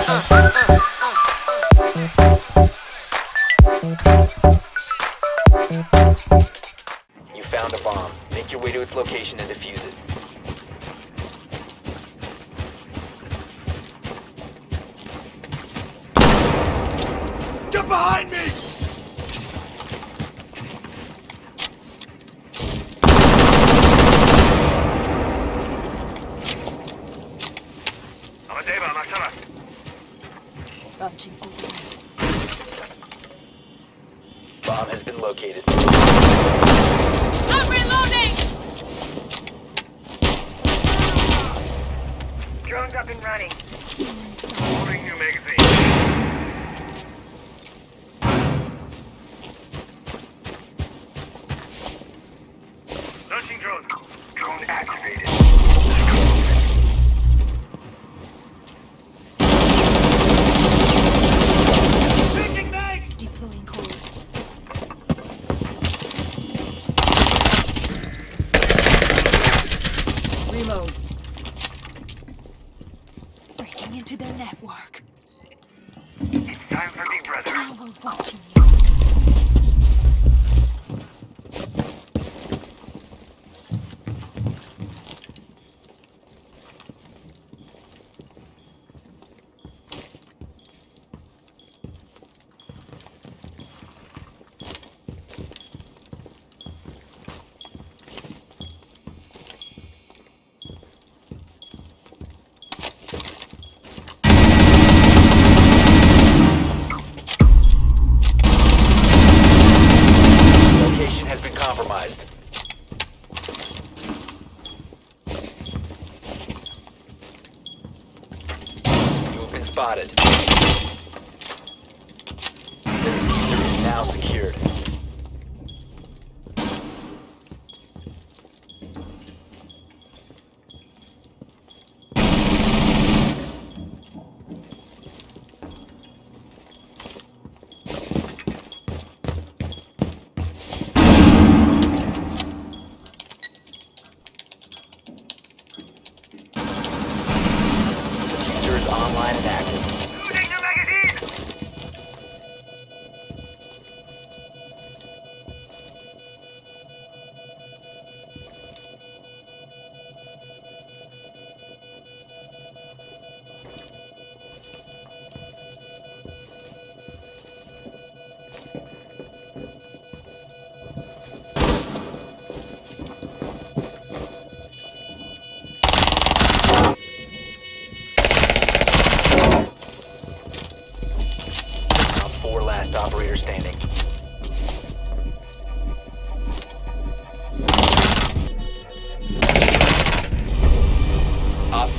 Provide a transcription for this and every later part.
You found a bomb. Make your way to its location and defuse it. located. I'm reloading! Drones up and running. Holding new magazine.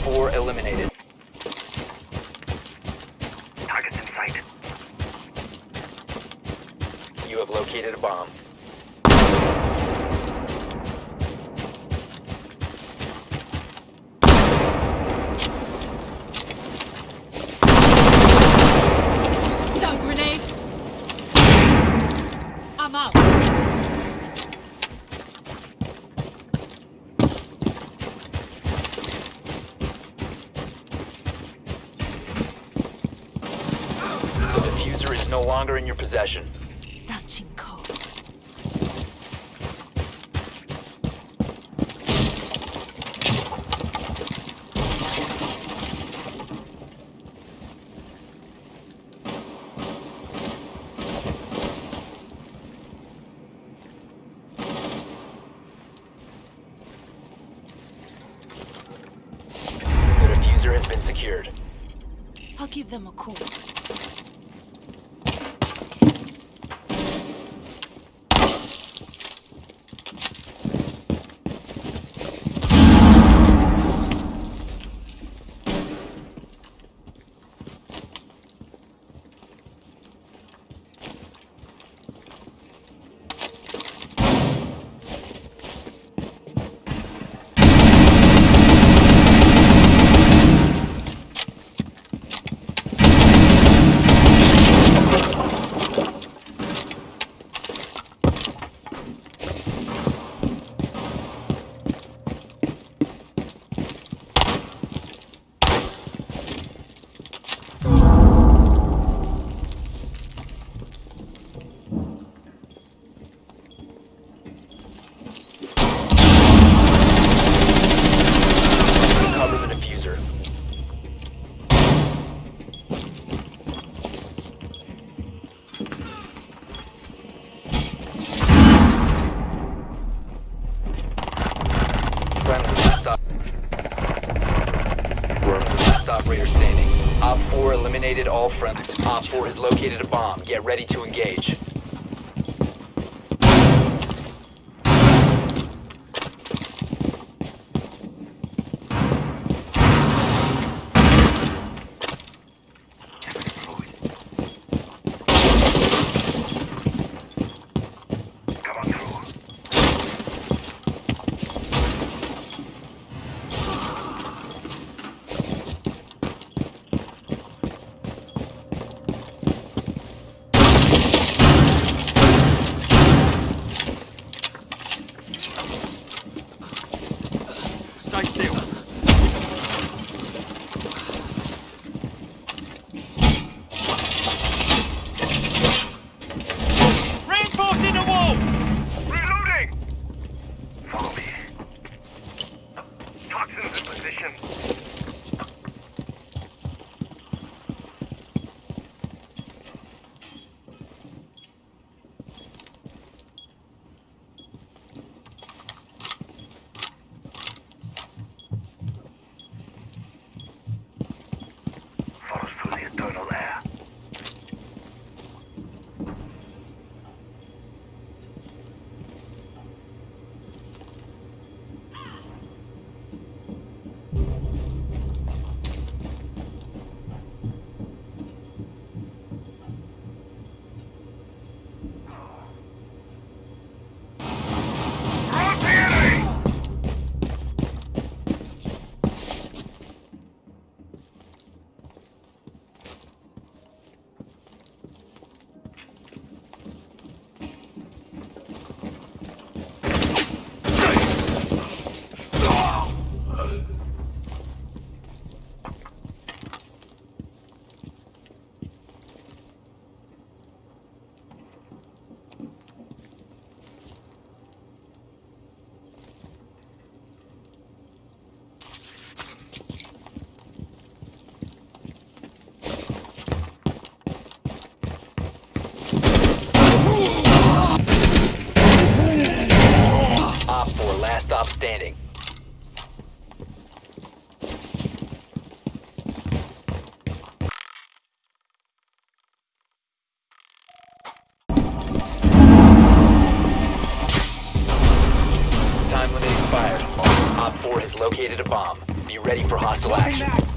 four eliminated. Give them a call. friendly. Op 4 has located a bomb. Get ready to engage. bomb. Be ready for hostile action.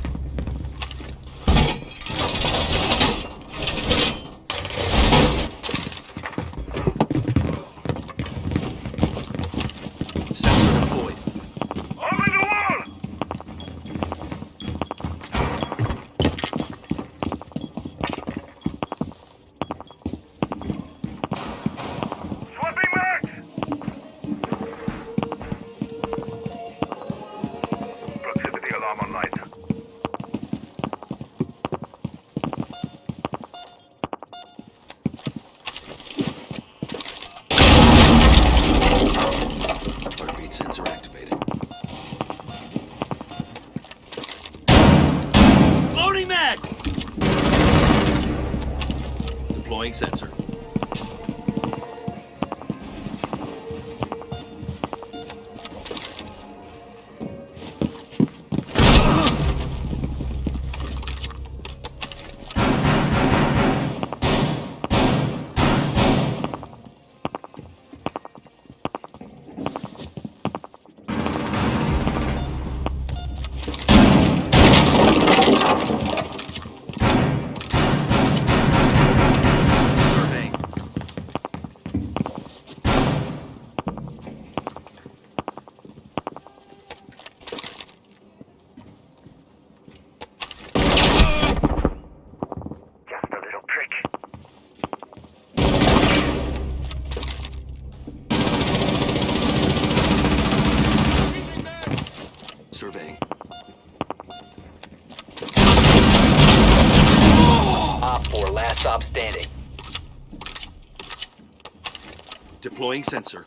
Deploying sensor.